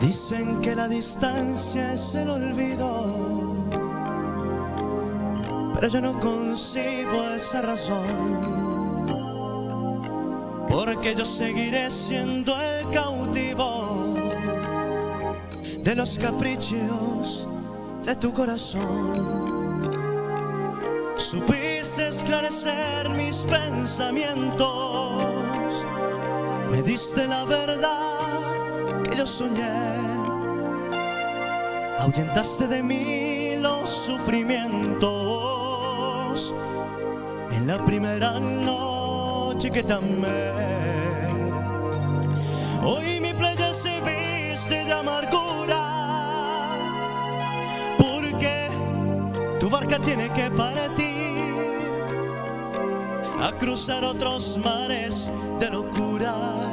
Dicen que la distancia es el olvido, pero yo no concibo esa razón, porque yo seguiré siendo el cautivo de los caprichos de tu corazón. Supiste esclarecer mis pensamientos, me diste la verdad yo soñé, ahuyentaste de mí los sufrimientos en la primera noche que te amé. Hoy mi playa se viste de amargura, porque tu barca tiene que partir a cruzar otros mares de locura.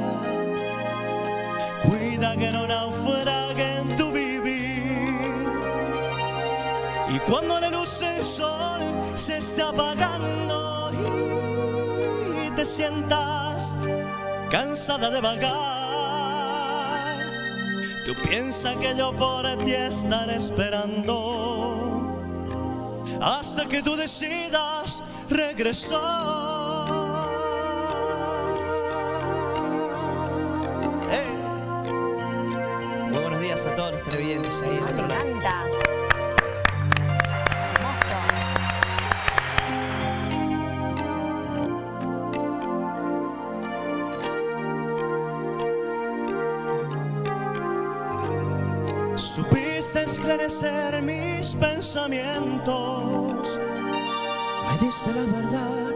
Cuida que no naufrague en tu vivir. Y cuando la luz del sol se esté apagando y te sientas cansada de vagar, tú piensas que yo por ti estaré esperando hasta que tú decidas regresar. Televidentes ahí del Me otro lado. encanta. Hermoso. Supiste esclarecer mis pensamientos. Me diste la verdad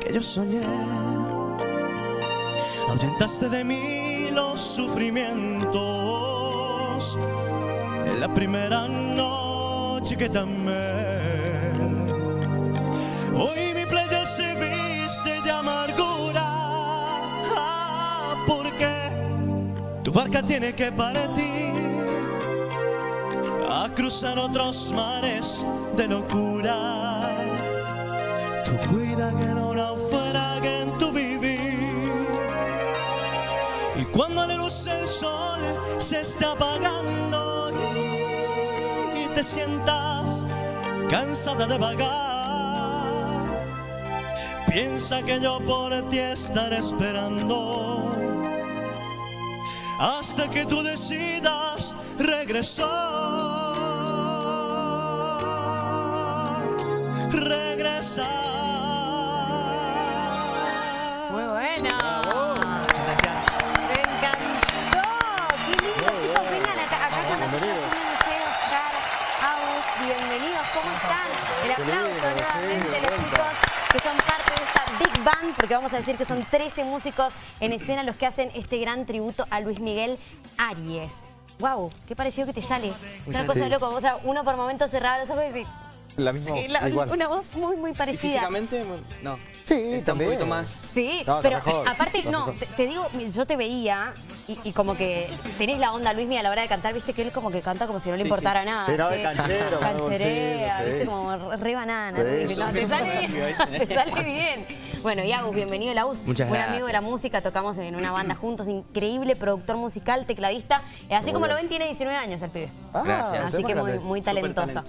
que yo soñé. Ahuyentaste de mí los sufrimientos en la primera noche que te. Hoy mi playa se viste de amargura ah, porque tu barca tiene que partir a cruzar otros mares de locura. Tú cuida que no del sol se está apagando y te sientas cansada de vagar, piensa que yo por ti estaré esperando hasta que tú decidas regresar, regresar. Están? El aplauso nuevamente los chicos que son parte de esta Big Band, porque vamos a decir que son 13 músicos en escena los que hacen este gran tributo a Luis Miguel Aries. Wow, qué parecido que te sale. Una cosa de loco. O sea, uno por momentos cerraba los ojos y La misma voz, la- igual. una voz muy, muy ¿Y parecida. físicamente? No. Sí, Está un también. poquito más... Sí, No, pero mejor, aparte, no, te, te digo, yo te veía y, y como que tenés la onda Luismi a la hora de cantar, viste que él como que canta como si no le Sí, importara sí. nada. Sí, no, canchero, Cancherea, sí, sí. viste, como re- banana. No, te sale bien, te sale bien. Bueno, y Agus, bienvenido a Agus. Muchas Buen gracias. amigo de la música, tocamos en una banda juntos, increíble productor musical, tecladista. Así Muy como lo ven, tiene 19 años el pibe. Ah, Gracias. Así que muy, talentoso.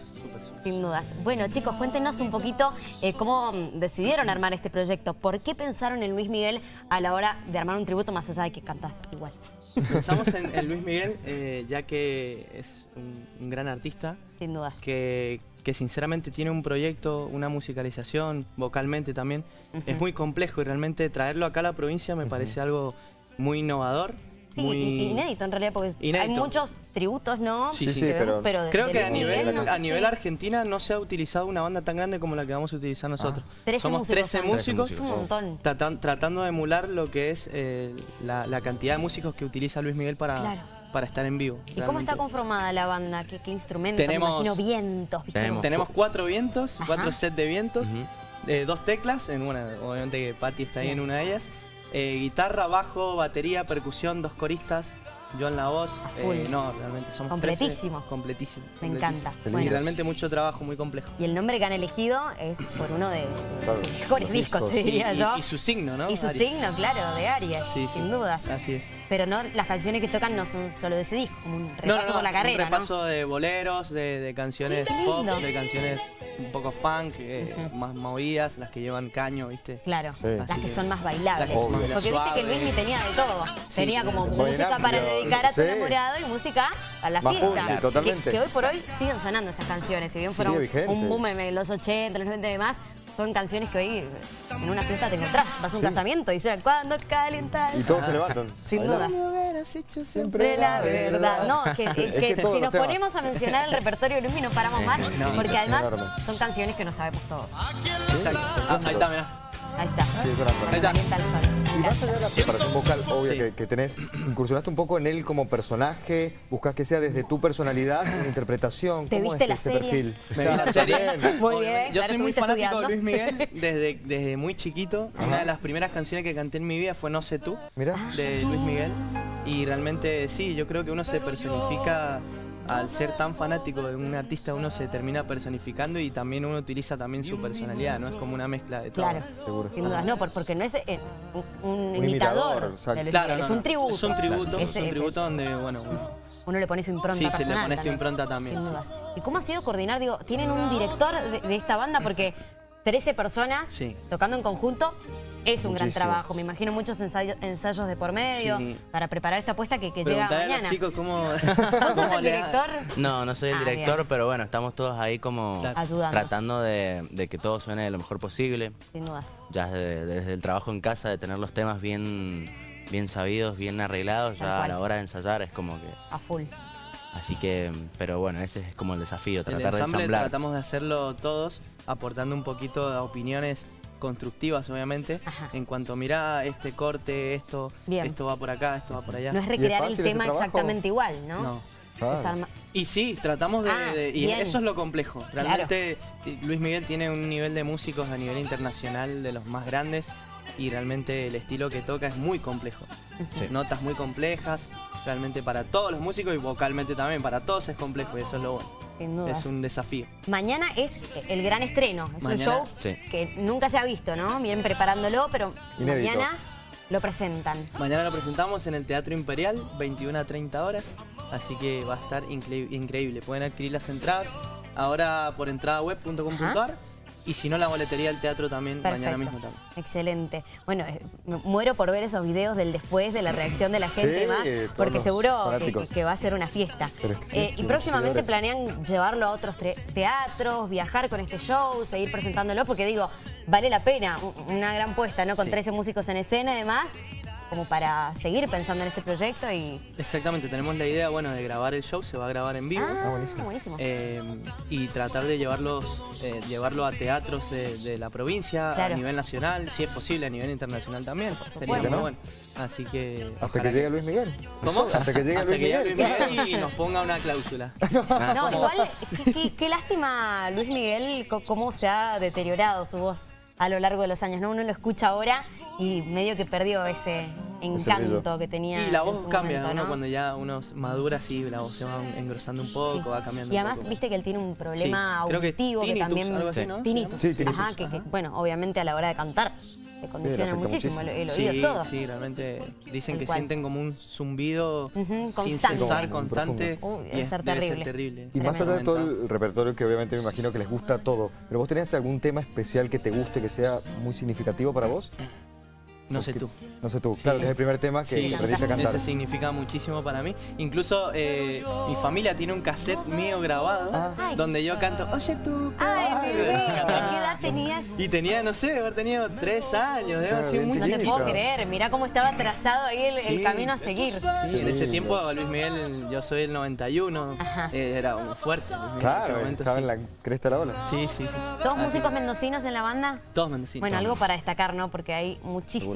Sin dudas. Bueno, chicos, cuéntenos un poquito eh, cómo decidieron armar este proyecto. ¿Por qué pensaron en Luis Miguel a la hora de armar un tributo más allá de que cantás igual? Pensamos en, en Luis Miguel eh, ya que es un, un gran artista Sin dudas. que, que sinceramente tiene un proyecto, una musicalización, vocalmente también. Es muy complejo y realmente traerlo acá a la provincia me parece algo muy innovador. Sí, muy... inédito en realidad, porque hay muchos tributos, ¿no? Sí, sí, pero- de- Creo de que a nivel, no sé a nivel Argentina no se ha utilizado una banda tan grande como la que vamos a utilizar nosotros. 13 Somos músicos 13 son. músicos, Es un montón. tratan- tratando de emular lo que es eh, la, la cantidad de músicos que utiliza Luis Miguel para, Claro. para estar en vivo. ¿Y cómo está conformada la banda? ¿Qué, qué instrumentos? Me Tenemos- imagino vientos. ¿viste? Tenemos- Tenemos cuatro vientos, Ajá. cuatro sets de vientos, eh, dos teclas, en una, obviamente que Patti está ahí en una de ellas, eh, guitarra, bajo, batería, percusión, dos coristas, yo en la voz. Eh, no, realmente somos Completísimo. 13, completísimo. Me completísimo. encanta. Lindo. realmente mucho trabajo, muy complejo. Y el nombre que han elegido es por uno de Claro, sus mejores discos, discos. te Y, diría y- yo. y su signo, ¿no? Y su Aries. signo, claro, de Aries, Sí, sí. sin dudas. Así es. Pero no, las canciones que tocan no son solo de ese disco, como un repaso No, no, no, por la carrera, un repaso de boleros, de, de canciones pop, de canciones un poco funk, eh, más movidas, las que llevan caño, ¿viste? Claro, Sí. las que que- son más bailables. Porque viste que suaves. Luismi tenía de todo. tenía como música para dedicar a tu sí. enamorado y música para la Más fiesta. Que- totalmente. Que, hoy por hoy siguen sonando esas canciones. Si bien fueron un boom en los 80, los 90 y demás, son canciones que hoy en una fiesta te encontrás. Vas a un Sí. casamiento y suena cuando calienta el Y todos sol". se levantan. Sin dudas. Siempre la verdad. No, que, que- Es que que todos si nos temas. ponemos a mencionar el repertorio de Luismi no paramos más, porque además son canciones que no sabemos todos. Exacto. Ah, ahí está, mirá. Ahí está. Sí, es una Ahí está. Y más allá de la preparación vocal obvia Sí. que, que tenés, incursionaste un poco en él como personaje, buscas que sea desde tu personalidad, una interpretación. ¿Te ¿Cómo viste es la ese serie? perfil? Me vi la serie. Muy Obviamente. bien, Yo claro, soy muy fanático de. Luis Miguel desde, desde muy chiquito. Una de las primeras canciones que canté en mi vida fue No sé tú, Mirá. de Luis Miguel. Y realmente sí, yo creo que uno se personifica al ser tan fanático de un artista, uno se termina personificando y también uno utiliza también su personalidad, ¿no? Es como una mezcla de todo. Claro, Seguro. sin dudas. No, por- porque no es eh, un, imitador, de Claro, no, es un tributo. Es un tributo, Es, es un eh, tributo donde, bueno, uno- Uno le pone su impronta Sí, se le personal pone también, impronta también, Sin dudas. ¿Y cómo ha sido coordinar? Digo, tienen un director de, de esta banda porque 13 personas Sí. tocando en conjunto es un gran trabajo. Me imagino muchos ensayo- ensayos de por medio Sí. para preparar esta apuesta que, que llega a mañana. los chicos cómo... ¿Vos sos el director? No, no soy el Ah, director, bien. pero bueno, estamos todos ahí como. Ayudando. tratando de, de que todo suene lo mejor posible. Sin dudas. Ya desde, desde el trabajo en casa, de tener los temas bien, bien sabidos, bien arreglados, Tal ya cual. a la hora de ensayar es como que... A full. Así que, pero bueno, ese es como el desafío, El tratar de ensamble ensamblar. tratamos de hacerlo todos, aportando un poquito de opiniones constructivas, obviamente, Ajá. en cuanto, mira, este corte, esto, Bien. esto va por acá, esto va por allá. No es recrear el tema exactamente igual, ¿no? No. Claro. Y sí, tratamos de... Ah, de- y bien. eso es lo complejo. Realmente Luis Miguel tiene un nivel de músicos a nivel internacional de los más grandes y realmente el estilo que toca es muy complejo. Sí. Notas muy complejas, realmente para todos los músicos y vocalmente también, para todos es complejo y eso es lo bueno. Sin dudas. Es un desafío. Mañana es el gran estreno. Es Mañana, un show sí. que nunca se ha visto, ¿no? Vienen preparándolo, pero Inédito. mañana lo presentan. Mañana lo presentamos en el Teatro Imperial, 21 a 30 horas, así que va a estar incre- increíble. Pueden adquirir las entradas ahora por entradaweb.com.ar y si no la boletería del teatro también mañana mismo también. Excelente. Bueno, eh, me muero por ver esos videos del después, de la reacción de la gente Sí, y más, porque seguro que, va a ser una fiesta. Pero es que sí, Eh, y próximamente planean llevarlo a otros teatros, viajar con este show, seguir presentándolo, porque digo, vale la pena, una gran puesta, ¿no? Con Sí. 13 músicos en escena y demás, como para seguir pensando en este proyecto y... Exactamente, tenemos la idea, bueno, de grabar el show, se va a grabar en vivo. Ah, buenísimo. buenísimo. eh, y tratar de llevarlos, eh, llevarlo a teatros de, de la provincia, Claro. a nivel nacional, si es posible, a nivel internacional también. Sería muy ¿no? bueno. Así que. Hasta que llegue Luis Miguel. ¿Cómo? Hasta que llegue Hasta Luis que llegue Miguel. Luis Miguel y nos ponga una cláusula. No, igual, qué, qué- qué lástima, Luis Miguel, cómo se ha deteriorado su voz a lo largo de los años, ¿no? Uno lo escucha ahora y medio que perdió ese encanto que tenía Y la en voz su cambia, momento, uno ¿no? cuando ya uno madura, sí, la voz se va engrosando un poco, Sí. va cambiando Y un además, poco. viste que él tiene un problema Sí, creo que auditivo que, tinnitus, también... algo así, ¿no? Tinnitus. Sí, tinnitus. Ajá, que, que, bueno, obviamente a la hora de cantar le condiciona afecta muchísimo, muchísimo. el, el oído sí, todo. sí, realmente dicen que cual. sienten como un zumbido sin cesar, constante. Uy, y debe es- ser debe terrible. terrible. Y más allá de todo el repertorio que obviamente me imagino que les gusta todo, pero vos tenés algún tema especial que te guste, que sea muy significativo para vos? No sé tú. No sé tú, claro, que es el primer tema que Sí, aprendiste a cantar. ese significa muchísimo para mí. Incluso eh, mi familia tiene un cassette mío grabado Ah. Donde yo canto, oye tú. Ay, ¿qué edad tenías? Y tenía, no sé, de haber tenido tres años, debe haber sido bien muy No te puedo creer, mirá cómo estaba trazado ahí el, el Sí. camino a seguir. Y en ese Sí. tiempo Luis Miguel, yo soy el 91, Ajá. eh, era un fuerte. En Claro, momento, estaba sí. en la cresta de la ola. Sí, sí, sí. ¿Todos Así músicos mendocinos en la banda? Todos mendocinos. Bueno, algo para destacar, ¿no? Porque hay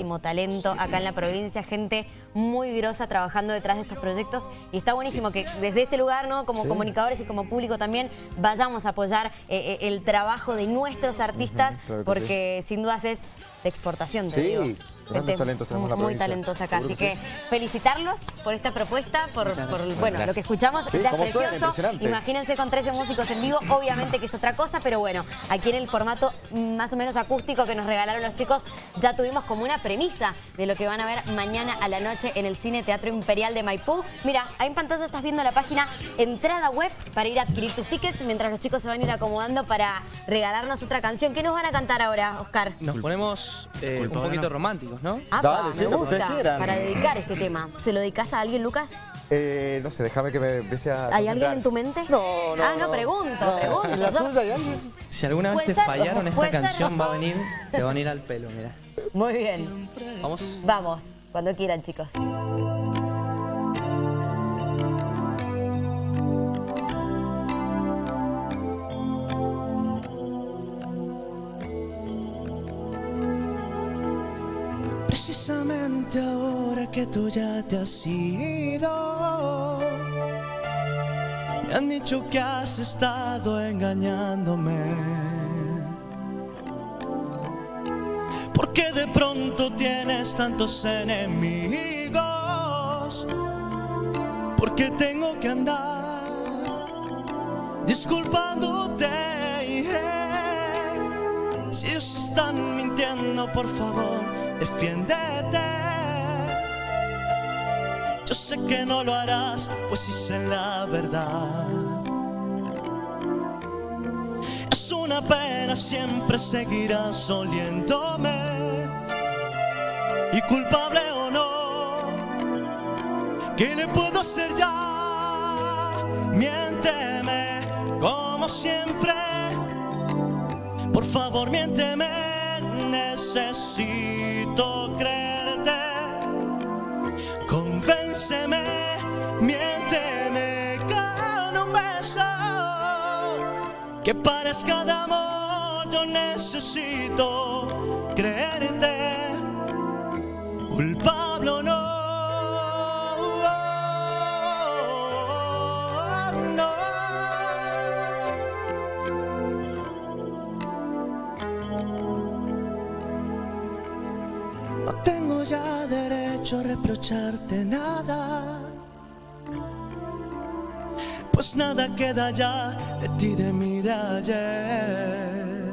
muchísimo talento acá en la provincia, gente muy grosa trabajando detrás de estos proyectos y está buenísimo que desde este lugar, ¿no? Como Sí. comunicadores y como público también vayamos a apoyar eh, eh, el trabajo de nuestros artistas claro porque sin dudas es de exportación, te Sí, digo. Grandes talentos tenemos en la Muy provincia. talentos acá, así que felicitarlos por esta propuesta, por, bueno, Gracias. lo que escuchamos Sí, ya es suena, precioso. Imagínense con 13 músicos en vivo, obviamente que es otra cosa, pero bueno, aquí en el formato más o menos acústico que nos regalaron los chicos, ya tuvimos como una premisa de lo que van a ver mañana a la noche en el Cine Teatro Imperial de Maipú. Mira, ahí en pantalla estás viendo la página entrada web para ir a adquirir tus tickets mientras los chicos se van a ir acomodando para regalarnos otra canción. ¿Qué nos van a cantar ahora, Oscar? Nos ponemos eh, un poquito ¿no? ¿No? Ah, Dale, me gusta. ustedes quieran. Para dedicar este tema. ¿Se lo dedicas a alguien, Lucas? Eh, no sé, déjame que me empiece a ¿Hay alguien en tu mente? No, no, Ah, no, pregunto, pregunto. ¿En la Yo- suya hay alguien? Si alguna vez te ser, fallaron, esta ser. canción va a venir, te va a venir al pelo, mira. Muy bien. Vamos. Vamos, cuando quieran, chicos. Precisamente ahora que tú ya te has ido, me han dicho que has estado engañándome. Porque de pronto tienes tantos enemigos, porque tengo que andar disculpándote. Si ellos están mintiendo, por favor, defiéndete. Yo sé que no lo harás, pues hice la verdad. Es una pena, siempre seguirás oliéndome. Y culpable o no, ¿qué le puedo hacer ya? Miénteme como siempre. Por favor, miénteme, necesito creerte. Convénceme, miénteme con un beso. Que parezca de amor, yo necesito creerte. Culpable ya derecho a reprocharte nada. Pues nada queda ya de ti, de mí, de ayer.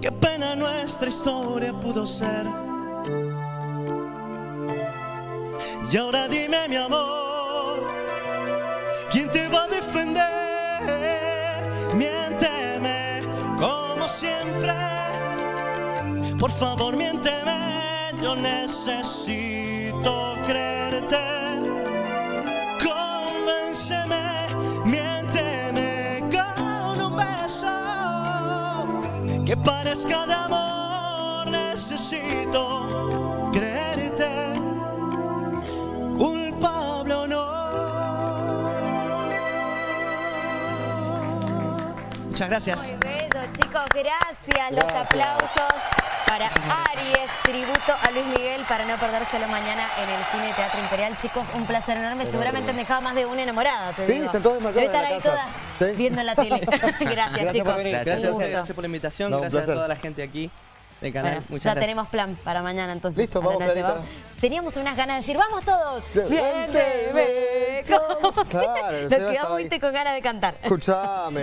Qué pena nuestra historia pudo ser. Y ahora dime, mi amor, ¿quién te va a defender? Miénteme como siempre. Por favor, miénteme, yo necesito creerte. Convénceme, miénteme con un beso. Que parezca de amor, necesito creerte. Culpable o no. Muchas gracias. Muy bello, chicos, gracias. Los aplausos para Aries, tributo a Luis Miguel para no perdérselo mañana en el Cine Teatro Imperial. Chicos, un placer enorme. Seguramente han dejado más de una enamorada. Te Sí, digo. están todas desmayadas Debe estar ahí casa. todas Sí. viendo en la tele. gracias, Gracias chicos. por venir. Gracias. Gracias gracias por la invitación, No, gracias a toda la gente aquí del canal. Bueno, Muchas ya gracias. tenemos plan para mañana entonces. Listo, vamos, noche. Clarita. Vamos. Teníamos unas ganas de decir, vamos todos. Seba Nos quedamos, con ganas de cantar. Escuchame.